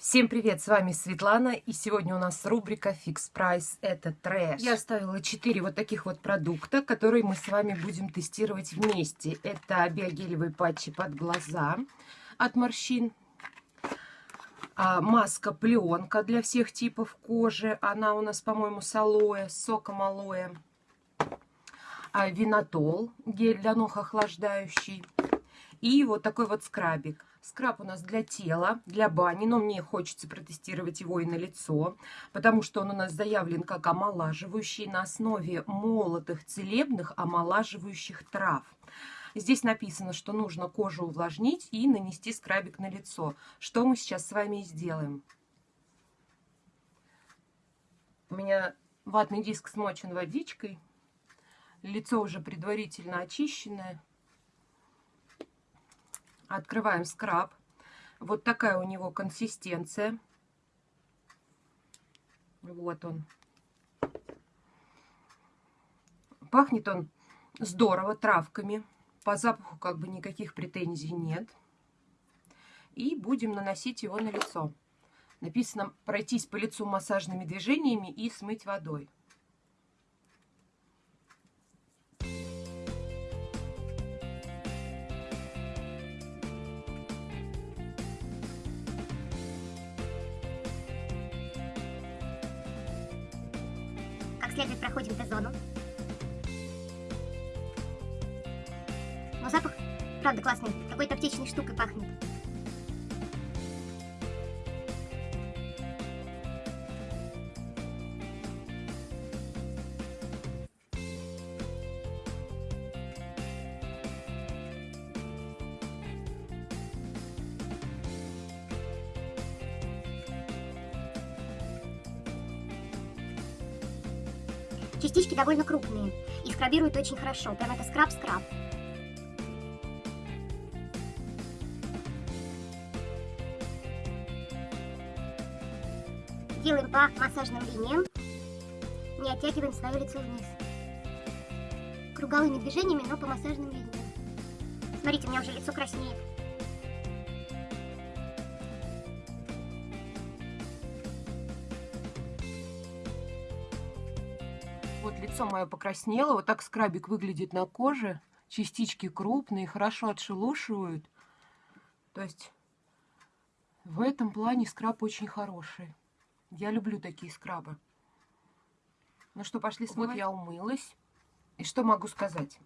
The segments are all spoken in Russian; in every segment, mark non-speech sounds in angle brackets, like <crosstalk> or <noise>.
Всем привет, с вами Светлана, и сегодня у нас рубрика Fix Price, это трэш. Я оставила 4 вот таких вот продукта, которые мы с вами будем тестировать вместе. Это биогелевые патчи под глаза от морщин, а, маска пленка для всех типов кожи, она у нас, по-моему, с алоэ, с соком алоэ, а, винотол, гель для ног охлаждающий, и вот такой вот скрабик. Скраб у нас для тела, для бани, но мне хочется протестировать его и на лицо, потому что он у нас заявлен как омолаживающий на основе молотых целебных омолаживающих трав. Здесь написано, что нужно кожу увлажнить и нанести скрабик на лицо, что мы сейчас с вами и сделаем. У меня ватный диск смочен водичкой, лицо уже предварительно очищенное. Открываем скраб. Вот такая у него консистенция. Вот он. Пахнет он здорово травками. По запаху как бы никаких претензий нет. И будем наносить его на лицо. Написано пройтись по лицу массажными движениями и смыть водой. Запах, правда, классный. Какой-то аптечной штукой пахнет. Частички довольно крупные и скрабируют очень хорошо. Прям это скраб-скраб. Делаем по массажным линиям. Не оттягиваем свое лицо вниз. Круговыми движениями, но по массажным линиям. Смотрите, у меня уже лицо краснеет. Вот лицо мое покраснело, вот так скрабик выглядит на коже. Частички крупные, хорошо отшелушивают. То есть в этом плане скраб очень хороший. Я люблю такие скрабы. Ну что, пошли смывать? Вот я умылась. И что могу сказать?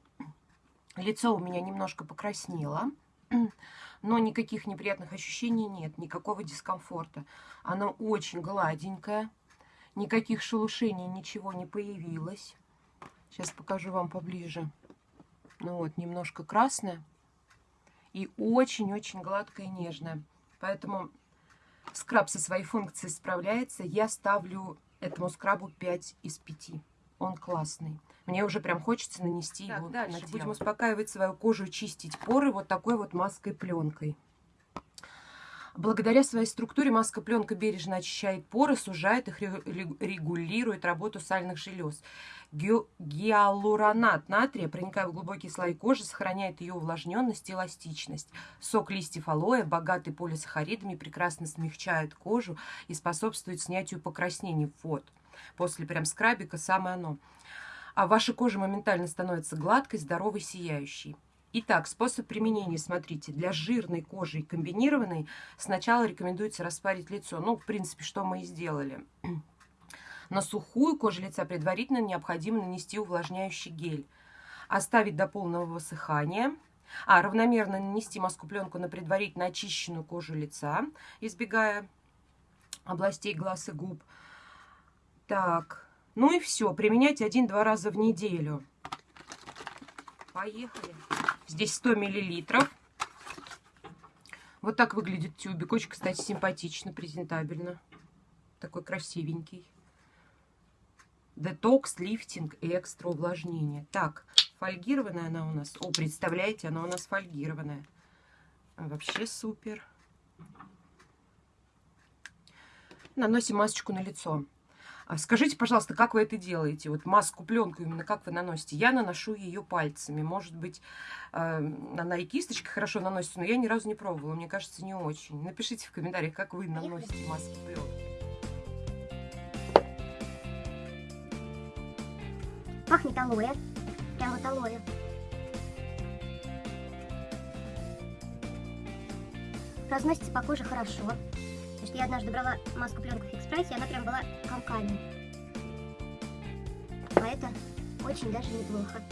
Лицо у меня немножко покраснело, <clears throat> но никаких неприятных ощущений нет, никакого дискомфорта. Оно очень гладенькое. Никаких шелушений, ничего не появилось. Сейчас покажу вам поближе. Ну вот, немножко красное. И очень-очень гладкое и нежное. Поэтому скраб со своей функцией справляется. Я ставлю этому скрабу 5 из 5. Он классный. Мне уже прям хочется нанести так, его дальше. на тело. Будем успокаивать свою кожу, чистить поры вот такой вот маской-пленкой. Благодаря своей структуре маска-пленка бережно очищает поры, сужает их, регулирует работу сальных желез. Гиалуронат натрия, проникая в глубокие слои кожи, сохраняет ее увлажненность и эластичность. Сок листьев алоэ, богатый полисахаридами, прекрасно смягчает кожу и способствует снятию покраснений. Вот, после прям скрабика самое оно. А ваша кожа моментально становится гладкой, здоровой, сияющей. Итак, способ применения, смотрите, для жирной кожи и комбинированной сначала рекомендуется распарить лицо. Ну, в принципе, что мы и сделали. <clears throat> На сухую кожу лица предварительно необходимо нанести увлажняющий гель. Оставить до полного высыхания. А, равномерно нанести маску-пленку на предварительно очищенную кожу лица, избегая областей глаз и губ. Так, ну и все. Применять один-два раза в неделю. Поехали. Здесь 100 миллилитров. Вот так выглядит тюбик. Очень, кстати, симпатично, презентабельно. Такой красивенький. Детокс, лифтинг и экстра увлажнение. Так, фольгированная она у нас. О, представляете, она у нас фольгированная. Вообще супер. Наносим масочку на лицо. А Скажите, пожалуйста, как вы это делаете? Вот маску, пленку именно как вы наносите? Я наношу ее пальцами. Может быть, э, она и кисточкой хорошо наносится, но я ни разу не пробовала. Мне кажется, не очень. Напишите в комментариях, как вы наносите маски, пленки. Пахнет алоэ. Прям вот алоэ. Разносится по коже хорошо. Потому что я однажды брала маску пленку в экспрессе, и она прям была комками. А это очень даже неплохо.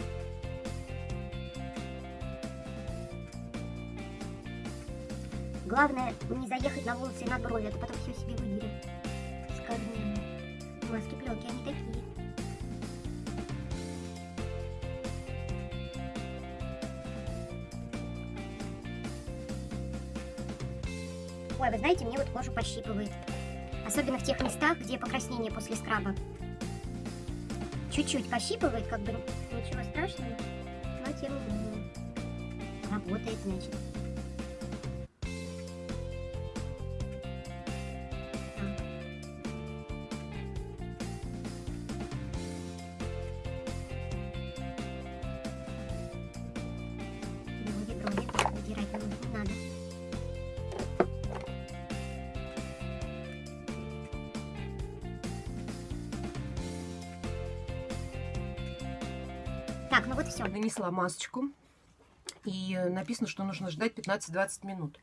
Главное не заехать на волосы и на брови, а то потом все себе выдерет с корнями. Маски пленки, они такие. Ой, вы знаете, мне вот кожу пощипывает. Особенно в тех местах, где покраснение после скраба. Чуть-чуть пощипывает, как бы ничего страшного, но тем не менее. Работает, значит. Все. Нанесла масочку. И написано, что нужно ждать 15-20 минут.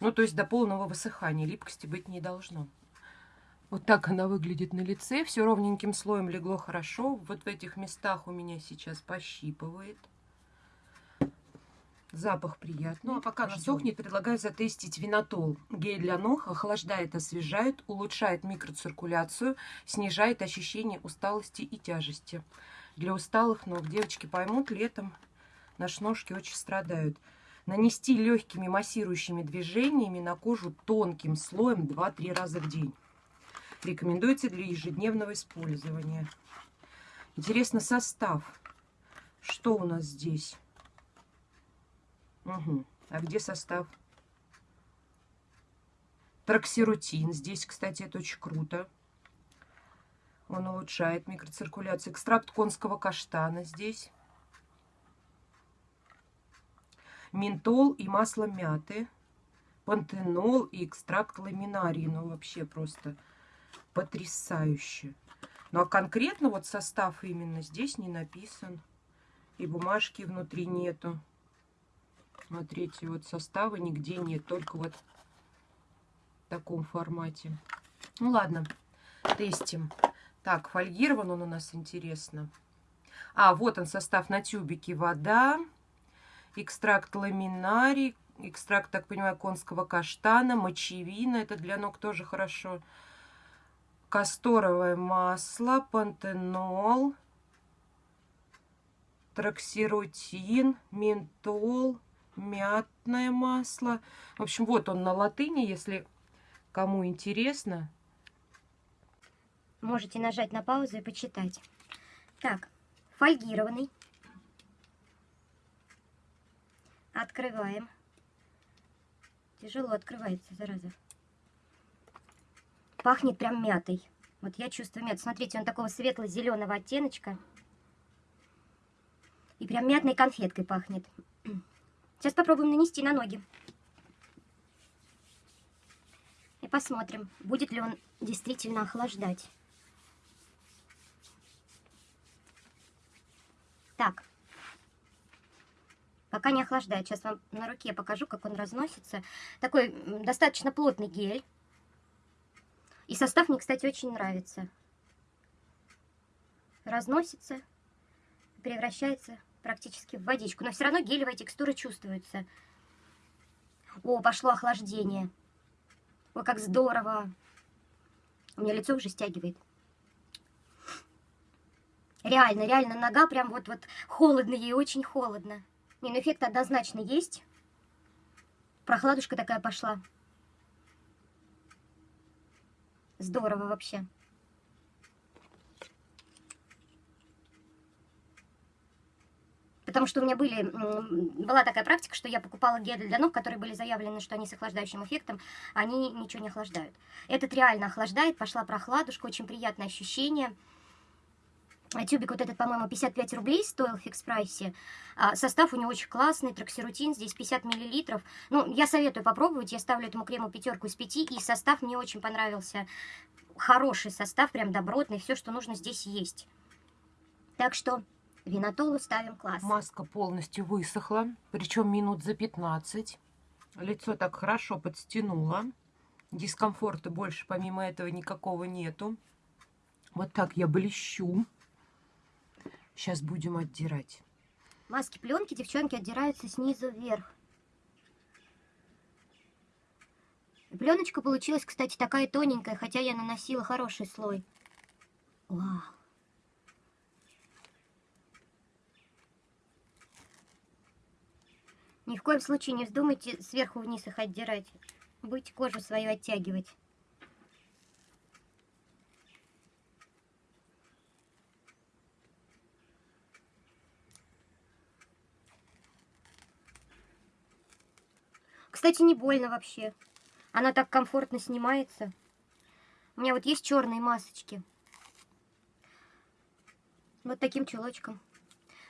Ну, то есть до полного высыхания. Липкости быть не должно. Вот так она выглядит на лице. Все ровненьким слоем легло хорошо. Вот в этих местах у меня сейчас пощипывает. Запах приятный. Ну, а пока она сохнет, предлагаю затестить винотол. Гель для ног охлаждает, освежает, улучшает микроциркуляцию, снижает ощущение усталости и тяжести. Для усталых ног девочки поймут, летом наши ножки очень страдают. Нанести легкими массирующими движениями на кожу тонким слоем 2-3 раза в день. Рекомендуется для ежедневного использования. Интересно состав. Что у нас здесь? Угу. А где состав? Троксирутин. Здесь, кстати, это очень круто. Он улучшает микроциркуляцию. Экстракт конского каштана здесь. Ментол и масло мяты. Пантенол и экстракт ламинарии. Ну, вообще просто потрясающе. Ну, а конкретно вот состав именно здесь не написан. И бумажки внутри нету. Смотрите, вот состава нигде нет. Только вот в таком формате. Ну, ладно, тестим. Так, фольгирован он у нас, интересно. А, вот он состав на тюбике. Вода, экстракт ламинарий, экстракт, так понимаю, конского каштана, мочевина. Это для ног тоже хорошо. Касторовое масло, пантенол, троксирутин, ментол, мятное масло. В общем, вот он на латыни, если кому интересно. Можете нажать на паузу и почитать. Так, фольгированный. Открываем. Тяжело открывается, зараза. Пахнет прям мятой. Вот я чувствую мят. Смотрите, он такого светло-зеленого оттеночка. И прям мятной конфеткой пахнет. Сейчас попробуем нанести на ноги. И посмотрим, будет ли он действительно охлаждать. Так. Пока не охлаждает. Сейчас вам на руке покажу, как он разносится. Такой достаточно плотный гель. И состав мне, кстати, очень нравится. Разносится, превращается практически в водичку. Но все равно гелевая текстура чувствуется. О, пошло охлаждение. О, как здорово. У меня лицо уже стягивает. Реально, реально, нога прям вот-вот холодно, ей очень холодно. Не, ну эффект однозначно есть. Прохладушка такая пошла. Здорово вообще. Потому что у меня были, была такая практика, что я покупала гели для ног, которые были заявлены, что они с охлаждающим эффектом, они ничего не охлаждают. Этот реально охлаждает, пошла прохладушка, очень приятное ощущение. Тюбик вот этот, по-моему, 55 рублей стоил в фикс-прайсе. А, состав у него очень классный, троксирутин, здесь 50 миллилитров. Ну, я советую попробовать, я ставлю этому крему пятерку из пяти, и состав мне очень понравился. Хороший состав, прям добротный, все, что нужно здесь есть. Так что винотолу ставим класс. Маска полностью высохла, причем минут за 15. Лицо так хорошо подстянуло. Дискомфорта больше помимо этого никакого нету. Вот так я блещу. Сейчас будем отдирать. Маски пленки, девчонки, отдираются снизу вверх. Пленочка получилась, кстати, такая тоненькая, хотя я наносила хороший слой. Вау. Ни в коем случае не вздумайте сверху вниз их отдирать. Будете кожу свою оттягивать. Кстати, не больно вообще. Она так комфортно снимается. У меня вот есть черные масочки. Вот таким чулочком.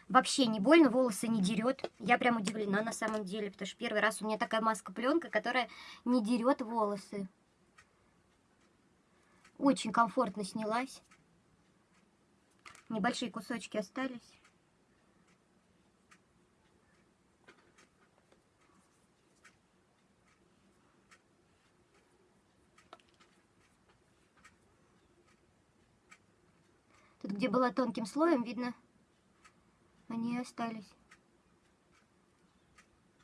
Вообще не больно, волосы не дерет. Я прям удивлена на самом деле, потому что первый раз у меня такая маска-пленка, которая не дерет волосы. Очень комфортно снялась. Небольшие кусочки остались. Тут, где было тонким слоем, видно, они остались.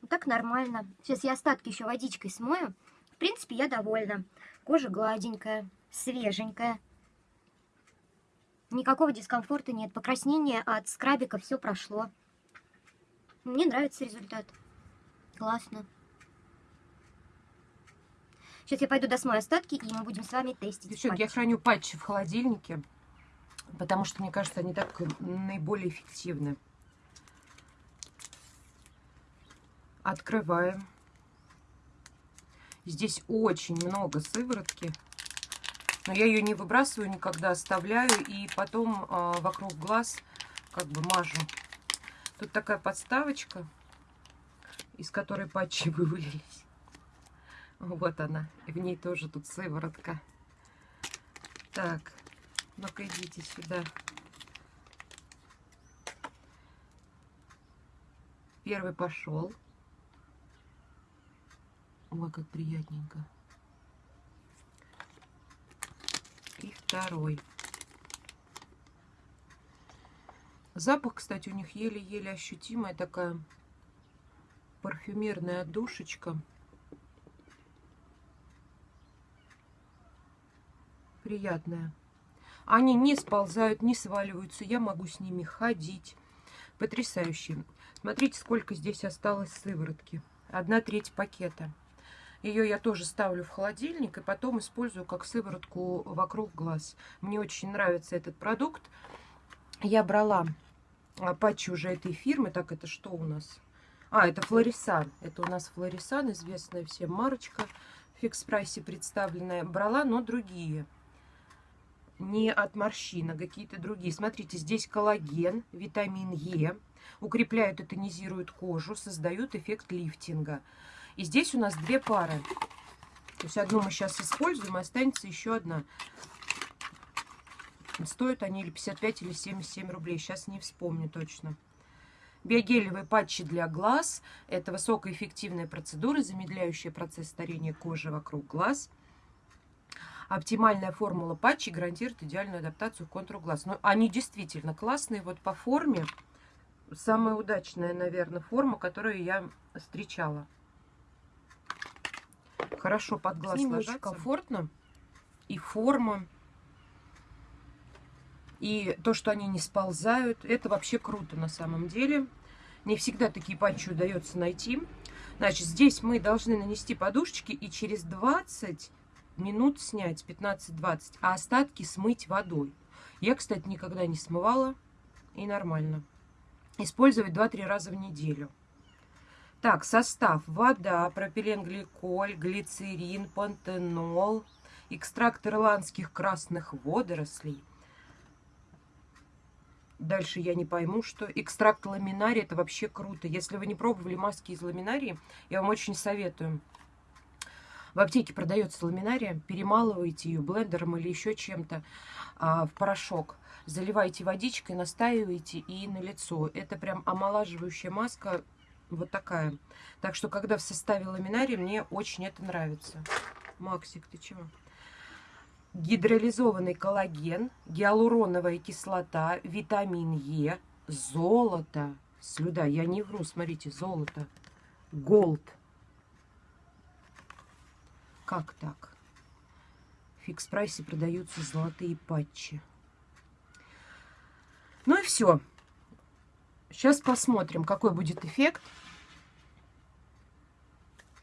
Вот так нормально. Сейчас я остатки еще водичкой смою. В принципе, я довольна. Кожа гладенькая, свеженькая. Никакого дискомфорта нет. Покраснение от скрабика все прошло. Мне нравится результат. Классно. Сейчас я пойду досмою остатки, и мы будем с вами тестить. Девчонки, я храню патчи в холодильнике. Потому что, мне кажется, они так наиболее эффективны. Открываем. Здесь очень много сыворотки. Но я ее не выбрасываю никогда, оставляю. И потом э, вокруг глаз как бы мажу. Тут такая подставочка, из которой патчи <laughs> вывалились. Вот она. И в ней тоже тут сыворотка. Так, ну-ка, идите сюда. Первый пошел. Ой, как приятненько. И второй. Запах, кстати, у них еле-еле ощутимая такая парфюмерная душечка. Приятная. Они не сползают, не сваливаются. Я могу с ними ходить. Потрясающе. Смотрите, сколько здесь осталось сыворотки. Одна треть пакета. Ее я тоже ставлю в холодильник и потом использую как сыворотку вокруг глаз. Мне очень нравится этот продукт. Я брала а, патчи уже этой фирмы. Так, это что у нас? А, это Флорисан. Это у нас Флорисан, известная всем марочка. В фикс-прайсе представленная. Брала, но другие не от морщин, а какие-то другие. Смотрите, здесь коллаген, витамин Е, укрепляют и тонизируют кожу, создают эффект лифтинга. И здесь у нас две пары. То есть одну мы сейчас используем, останется еще одна. Стоят они или 55, или 77 рублей. Сейчас не вспомню точно. Биогелевые патчи для глаз. Это высокоэффективная процедура, замедляющая процесс старения кожи вокруг глаз. Оптимальная формула патчей гарантирует идеальную адаптацию к контуру глаз. Но они действительно классные. Вот по форме самая удачная, наверное, форма, которую я встречала. Хорошо под глаз ложатся. комфортно. И форма. И то, что они не сползают, это вообще круто на самом деле. Не всегда такие патчи удается найти. Значит, здесь мы должны нанести подушечки и через 20 минут снять, 15-20, а остатки смыть водой. Я, кстати, никогда не смывала, и нормально. использовать 2-3 раза в неделю. Так, состав. Вода, пропиленгликоль, глицерин, пантенол, экстракт ирландских красных водорослей. Дальше я не пойму, что экстракт ламинарии это вообще круто. Если вы не пробовали маски из ламинарии, я вам очень советую. В аптеке продается ламинария, перемалываете ее блендером или еще чем-то а, в порошок. Заливаете водичкой, настаиваете и на лицо. Это прям омолаживающая маска вот такая. Так что, когда в составе ламинария, мне очень это нравится. Максик, ты чего? Гидролизованный коллаген, гиалуроновая кислота, витамин Е, золото, слюда, я не вру, смотрите, золото, голд. Как так? В фикс-прайсе продаются золотые патчи. Ну и все. Сейчас посмотрим, какой будет эффект.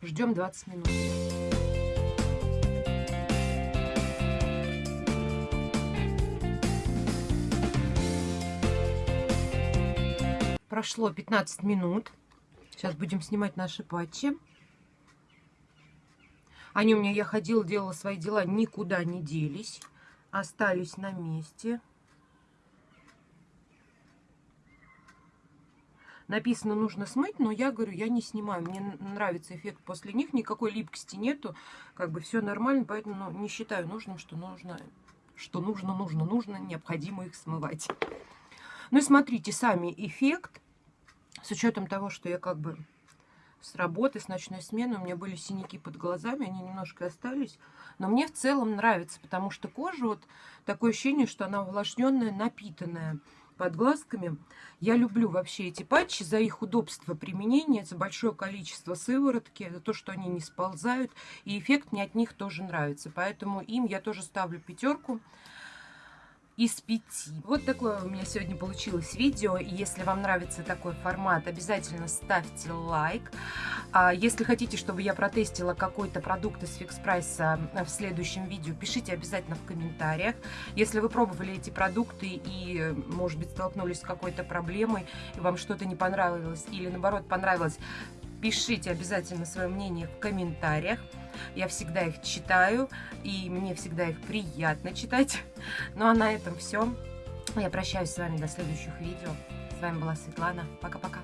Ждем 20 минут. Прошло 15 минут. Сейчас будем снимать наши патчи. Они у меня, я ходила, делала свои дела, никуда не делись. Остались на месте. Написано, нужно смыть, но я говорю, я не снимаю. Мне нравится эффект после них, никакой липкости нету. Как бы все нормально, поэтому ну, не считаю нужным, что нужно, что нужно, нужно, нужно, необходимо их смывать. Ну и смотрите, сами эффект, с учетом того, что я как бы с работы, с ночной смены, у меня были синяки под глазами, они немножко остались. Но мне в целом нравится, потому что кожа, вот такое ощущение, что она увлажненная, напитанная под глазками. Я люблю вообще эти патчи за их удобство применения, за большое количество сыворотки, за то, что они не сползают. И эффект мне от них тоже нравится. Поэтому им я тоже ставлю пятерку из 5. Вот такое у меня сегодня получилось видео. Если вам нравится такой формат, обязательно ставьте лайк. А если хотите, чтобы я протестила какой-то продукт из фикс прайса в следующем видео, пишите обязательно в комментариях. Если вы пробовали эти продукты и, может быть, столкнулись с какой-то проблемой, и вам что-то не понравилось или, наоборот, понравилось, пишите обязательно свое мнение в комментариях. Я всегда их читаю, и мне всегда их приятно читать. Ну а на этом все. Я прощаюсь с вами до следующих видео. С вами была Светлана. Пока-пока.